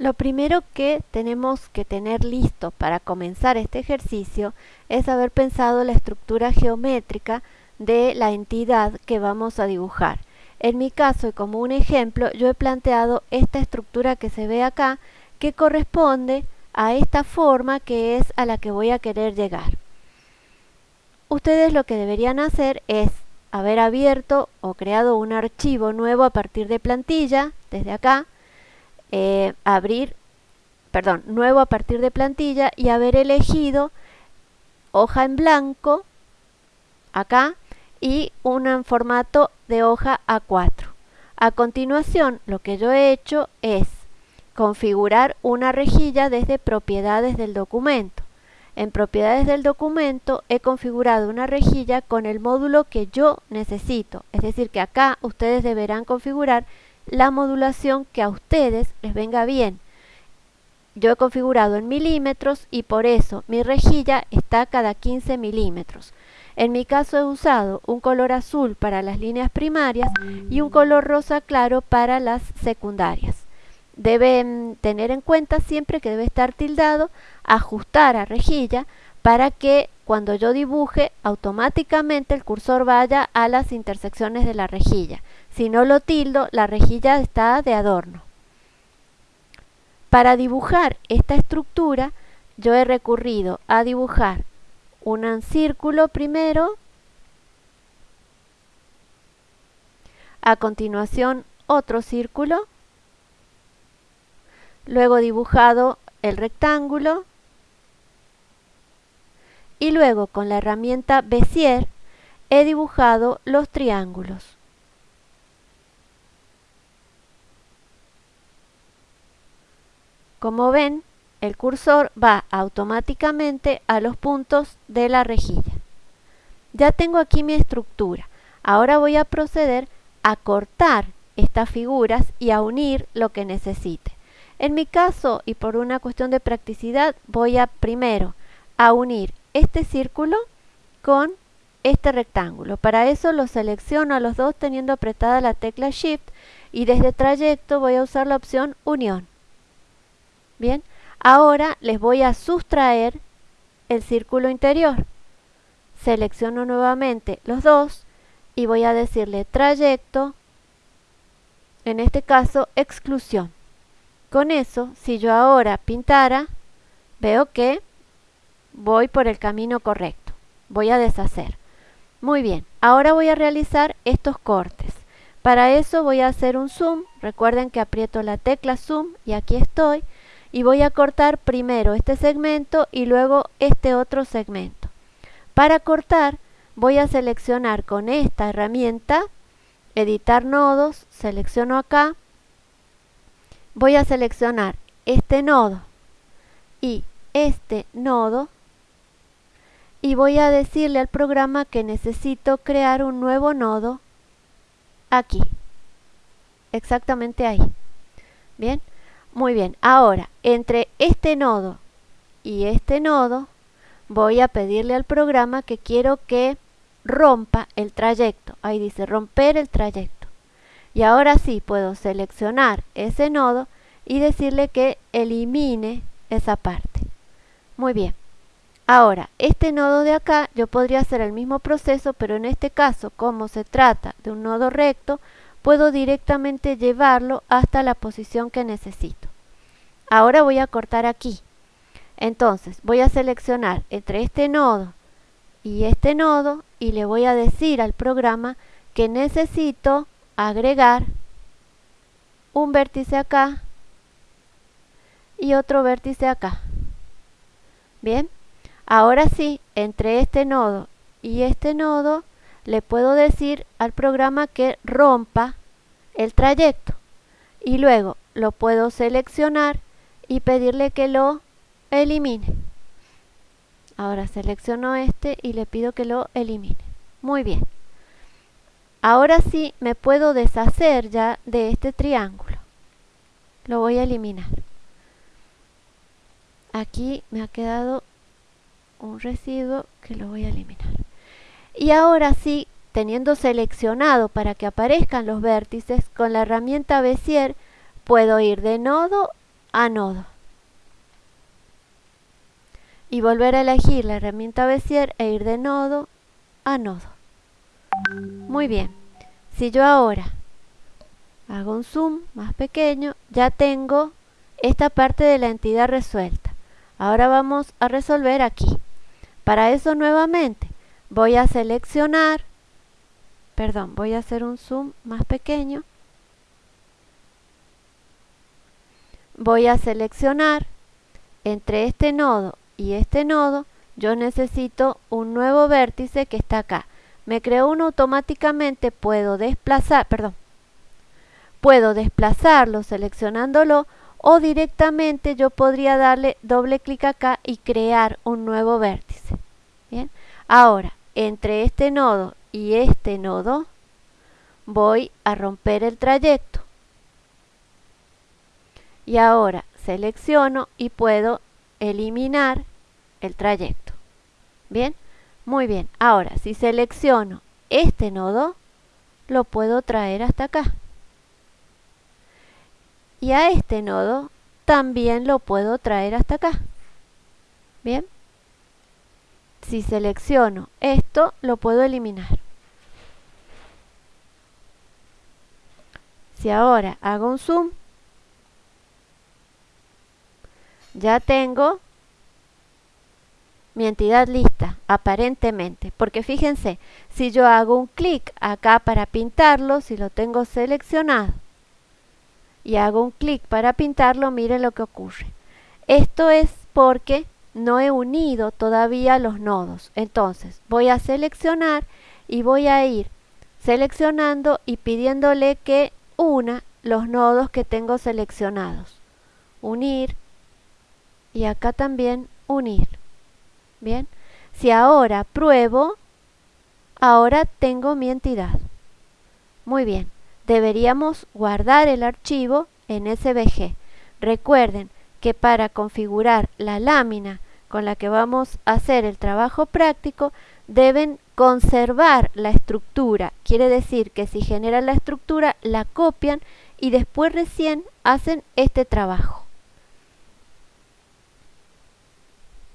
Lo primero que tenemos que tener listo para comenzar este ejercicio es haber pensado la estructura geométrica de la entidad que vamos a dibujar. En mi caso y como un ejemplo yo he planteado esta estructura que se ve acá que corresponde a esta forma que es a la que voy a querer llegar. Ustedes lo que deberían hacer es haber abierto o creado un archivo nuevo a partir de plantilla, desde acá, eh, abrir, perdón, nuevo a partir de plantilla y haber elegido hoja en blanco, acá, y en formato de hoja A4. A continuación, lo que yo he hecho es configurar una rejilla desde propiedades del documento. En propiedades del documento he configurado una rejilla con el módulo que yo necesito. Es decir, que acá ustedes deberán configurar la modulación que a ustedes les venga bien. Yo he configurado en milímetros y por eso mi rejilla está cada 15 milímetros. En mi caso he usado un color azul para las líneas primarias y un color rosa claro para las secundarias. Deben tener en cuenta siempre que debe estar tildado, ajustar a rejilla para que cuando yo dibuje automáticamente el cursor vaya a las intersecciones de la rejilla. Si no lo tildo, la rejilla está de adorno. Para dibujar esta estructura, yo he recurrido a dibujar un círculo primero, a continuación otro círculo, luego dibujado el rectángulo y luego con la herramienta Bezier he dibujado los triángulos. Como ven, el cursor va automáticamente a los puntos de la rejilla. Ya tengo aquí mi estructura. Ahora voy a proceder a cortar estas figuras y a unir lo que necesite. En mi caso, y por una cuestión de practicidad, voy a primero a unir este círculo con este rectángulo. Para eso lo selecciono a los dos teniendo apretada la tecla Shift y desde trayecto voy a usar la opción Unión. Bien, ahora les voy a sustraer el círculo interior. Selecciono nuevamente los dos y voy a decirle trayecto, en este caso exclusión. Con eso, si yo ahora pintara, veo que voy por el camino correcto. Voy a deshacer. Muy bien, ahora voy a realizar estos cortes. Para eso voy a hacer un zoom. Recuerden que aprieto la tecla zoom y aquí estoy. Y voy a cortar primero este segmento y luego este otro segmento. Para cortar voy a seleccionar con esta herramienta, editar nodos, selecciono acá voy a seleccionar este nodo y este nodo y voy a decirle al programa que necesito crear un nuevo nodo aquí exactamente ahí. Bien muy bien. Ahora entre este nodo y este nodo voy a pedirle al programa que quiero que rompa el trayecto. Ahí dice romper el trayecto. Y ahora sí puedo seleccionar ese nodo y decirle que elimine esa parte. Muy bien. Ahora, este nodo de acá yo podría hacer el mismo proceso, pero en este caso, como se trata de un nodo recto, puedo directamente llevarlo hasta la posición que necesito. Ahora voy a cortar aquí. Entonces, voy a seleccionar entre este nodo y este nodo y le voy a decir al programa que necesito agregar un vértice acá y otro vértice acá. Bien, ahora sí, entre este nodo y este nodo, le puedo decir al programa que rompa el trayecto. Y luego lo puedo seleccionar y pedirle que lo elimine. Ahora selecciono este y le pido que lo elimine. Muy bien. Ahora sí me puedo deshacer ya de este triángulo. Lo voy a eliminar. Aquí me ha quedado un residuo que lo voy a eliminar. Y ahora sí, teniendo seleccionado para que aparezcan los vértices, con la herramienta Bezier puedo ir de nodo a nodo. Y volver a elegir la herramienta Bezier e ir de nodo a nodo. Muy bien. Si yo ahora hago un zoom más pequeño, ya tengo esta parte de la entidad resuelta. Ahora vamos a resolver aquí. Para eso nuevamente voy a seleccionar, perdón, voy a hacer un zoom más pequeño. Voy a seleccionar entre este nodo y este nodo, yo necesito un nuevo vértice que está acá. Me creo uno automáticamente, puedo desplazar, perdón, puedo desplazarlo seleccionándolo o directamente yo podría darle doble clic acá y crear un nuevo vértice. Bien, ahora entre este nodo y este nodo voy a romper el trayecto. Y ahora selecciono y puedo eliminar el trayecto. Bien, muy bien. Ahora si selecciono este nodo, lo puedo traer hasta acá y a este nodo también lo puedo traer hasta acá. Bien. Si selecciono esto, lo puedo eliminar. Si ahora hago un zoom, ya tengo mi entidad lista, aparentemente. Porque fíjense, si yo hago un clic acá para pintarlo, si lo tengo seleccionado, y hago un clic para pintarlo, miren lo que ocurre. Esto es porque no he unido todavía los nodos. Entonces voy a seleccionar y voy a ir seleccionando y pidiéndole que una los nodos que tengo seleccionados. Unir y acá también unir. Bien, si ahora pruebo, ahora tengo mi entidad. Muy bien deberíamos guardar el archivo en SVG. Recuerden que para configurar la lámina con la que vamos a hacer el trabajo práctico, deben conservar la estructura. Quiere decir que si generan la estructura, la copian y después recién hacen este trabajo.